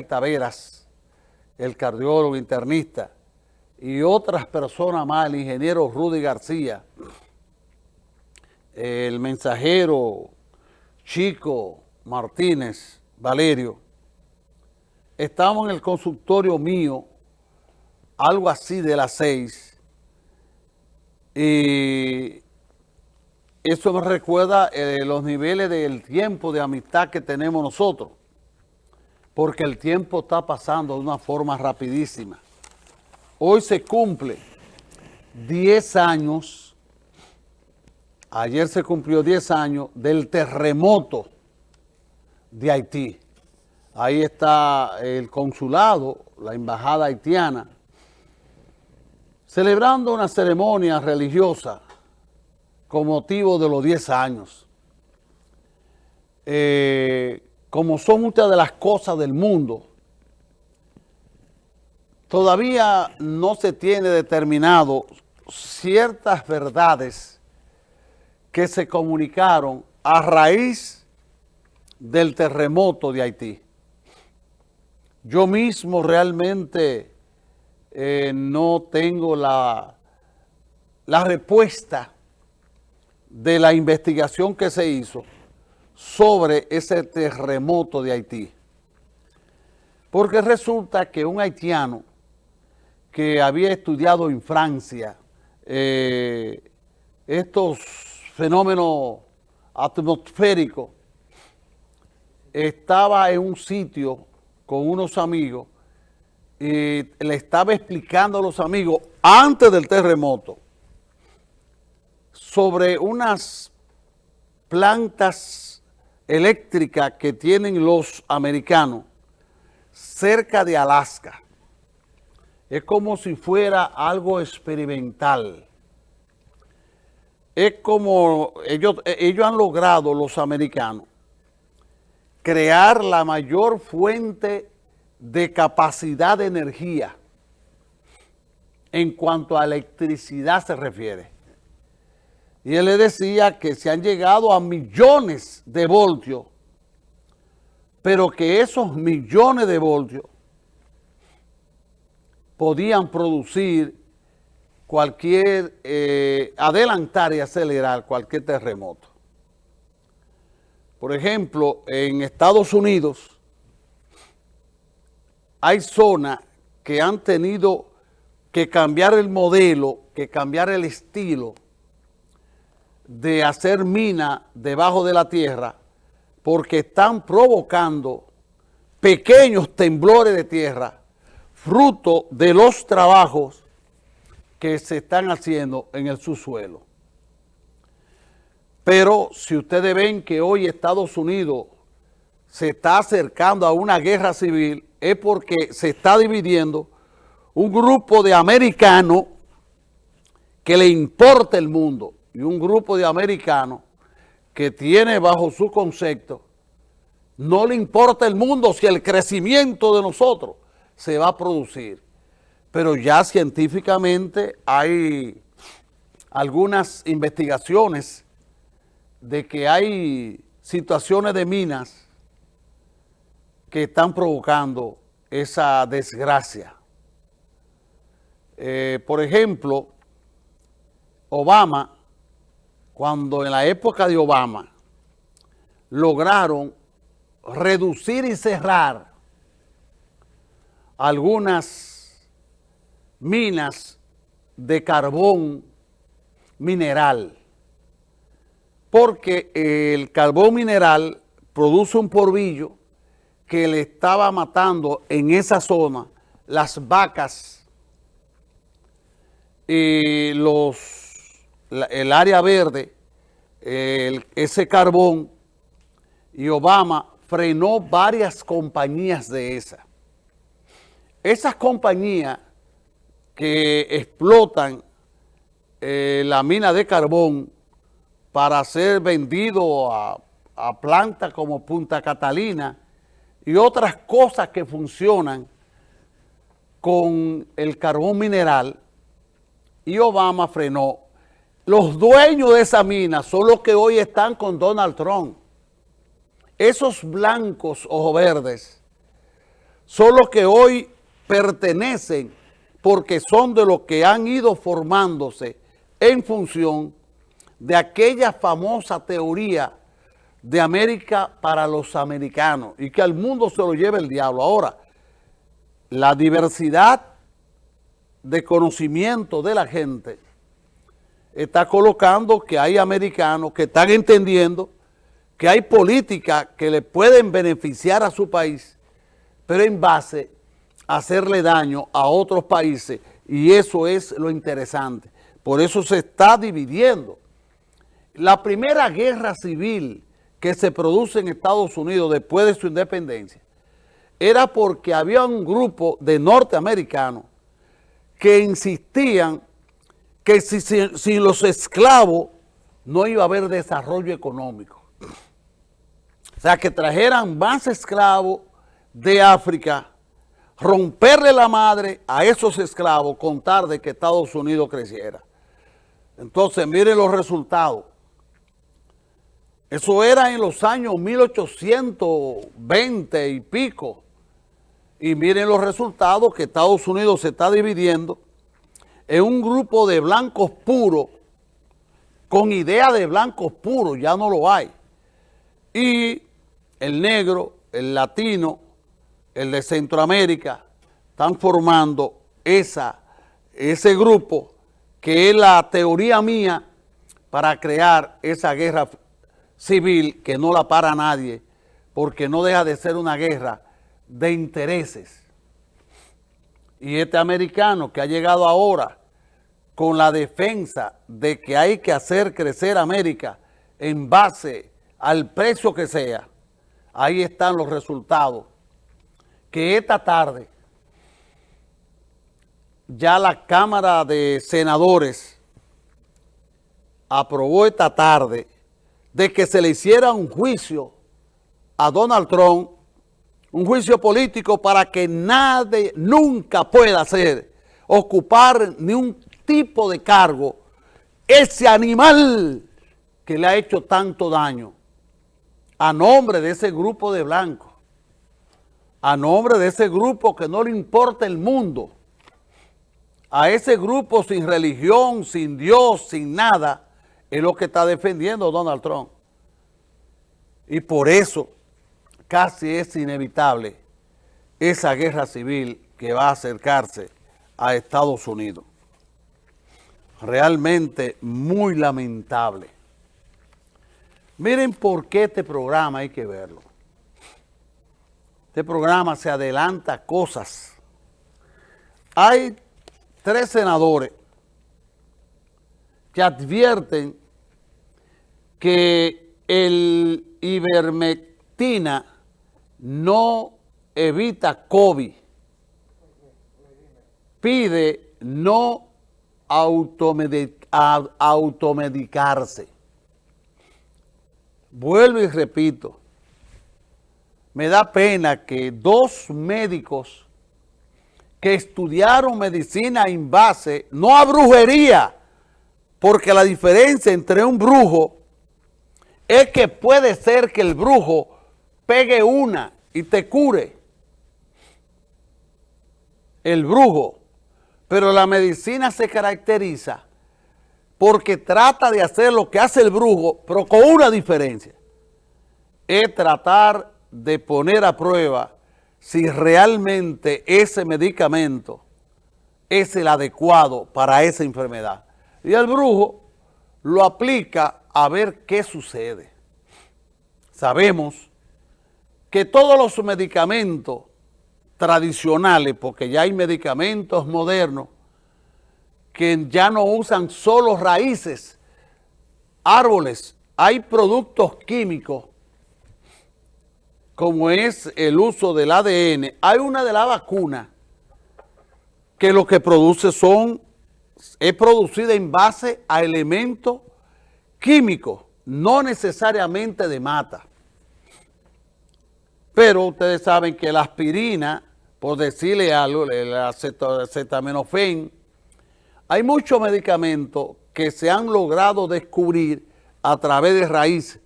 Taveras, el cardiólogo internista, y otras personas más, el ingeniero Rudy García, el mensajero Chico Martínez Valerio, estamos en el consultorio mío, algo así de las seis, y eso me recuerda eh, los niveles del tiempo de amistad que tenemos nosotros porque el tiempo está pasando de una forma rapidísima. Hoy se cumple 10 años, ayer se cumplió 10 años del terremoto de Haití. Ahí está el consulado, la embajada haitiana, celebrando una ceremonia religiosa con motivo de los 10 años. Eh, como son muchas de las cosas del mundo, todavía no se tiene determinado ciertas verdades que se comunicaron a raíz del terremoto de Haití. Yo mismo realmente eh, no tengo la, la respuesta de la investigación que se hizo, sobre ese terremoto de Haití. Porque resulta que un haitiano que había estudiado en Francia eh, estos fenómenos atmosféricos, estaba en un sitio con unos amigos y le estaba explicando a los amigos antes del terremoto sobre unas plantas eléctrica que tienen los americanos cerca de Alaska. Es como si fuera algo experimental. Es como ellos, ellos han logrado, los americanos, crear la mayor fuente de capacidad de energía en cuanto a electricidad se refiere. Y él le decía que se han llegado a millones de voltios, pero que esos millones de voltios podían producir cualquier, eh, adelantar y acelerar cualquier terremoto. Por ejemplo, en Estados Unidos hay zonas que han tenido que cambiar el modelo, que cambiar el estilo de hacer mina debajo de la tierra porque están provocando pequeños temblores de tierra fruto de los trabajos que se están haciendo en el subsuelo. Pero si ustedes ven que hoy Estados Unidos se está acercando a una guerra civil, es porque se está dividiendo un grupo de americanos que le importa el mundo y un grupo de americanos que tiene bajo su concepto, no le importa el mundo si el crecimiento de nosotros se va a producir. Pero ya científicamente hay algunas investigaciones de que hay situaciones de minas que están provocando esa desgracia. Eh, por ejemplo, Obama cuando en la época de Obama lograron reducir y cerrar algunas minas de carbón mineral, porque el carbón mineral produce un porvillo que le estaba matando en esa zona las vacas y los el área verde, ese carbón, y Obama frenó varias compañías de esas. Esas compañías que explotan eh, la mina de carbón para ser vendido a, a plantas como Punta Catalina y otras cosas que funcionan con el carbón mineral, y Obama frenó los dueños de esa mina son los que hoy están con Donald Trump. Esos blancos ojo verdes son los que hoy pertenecen porque son de los que han ido formándose en función de aquella famosa teoría de América para los americanos y que al mundo se lo lleva el diablo. Ahora, la diversidad de conocimiento de la gente está colocando que hay americanos que están entendiendo que hay políticas que le pueden beneficiar a su país, pero en base a hacerle daño a otros países y eso es lo interesante. Por eso se está dividiendo. La primera guerra civil que se produce en Estados Unidos después de su independencia era porque había un grupo de norteamericanos que insistían que si, sin los esclavos no iba a haber desarrollo económico. O sea, que trajeran más esclavos de África, romperle la madre a esos esclavos, contar de que Estados Unidos creciera. Entonces, miren los resultados. Eso era en los años 1820 y pico. Y miren los resultados que Estados Unidos se está dividiendo en un grupo de blancos puros, con idea de blancos puros, ya no lo hay. Y el negro, el latino, el de Centroamérica, están formando esa, ese grupo que es la teoría mía para crear esa guerra civil que no la para nadie, porque no deja de ser una guerra de intereses. Y este americano que ha llegado ahora con la defensa de que hay que hacer crecer América en base al precio que sea, ahí están los resultados. Que esta tarde ya la Cámara de Senadores aprobó esta tarde de que se le hiciera un juicio a Donald Trump, un juicio político para que nadie nunca pueda hacer, ocupar ni un tipo de cargo, ese animal que le ha hecho tanto daño a nombre de ese grupo de blancos, a nombre de ese grupo que no le importa el mundo, a ese grupo sin religión, sin Dios, sin nada, es lo que está defendiendo Donald Trump. Y por eso casi es inevitable esa guerra civil que va a acercarse a Estados Unidos. Realmente muy lamentable. Miren por qué este programa hay que verlo. Este programa se adelanta cosas. Hay tres senadores que advierten que el ivermectina no evita COVID. Pide no automedicarse. Vuelvo y repito, me da pena que dos médicos que estudiaron medicina en base, no a brujería, porque la diferencia entre un brujo es que puede ser que el brujo pegue una y te cure. El brujo. Pero la medicina se caracteriza porque trata de hacer lo que hace el brujo, pero con una diferencia. Es tratar de poner a prueba si realmente ese medicamento es el adecuado para esa enfermedad. Y el brujo lo aplica a ver qué sucede. Sabemos que todos los medicamentos tradicionales, porque ya hay medicamentos modernos que ya no usan solo raíces, árboles, hay productos químicos como es el uso del ADN. Hay una de la vacuna que lo que produce son, es producida en base a elementos químico, no necesariamente de mata. Pero ustedes saben que la aspirina, por decirle algo, el acetaminofén, hay muchos medicamentos que se han logrado descubrir a través de raíces.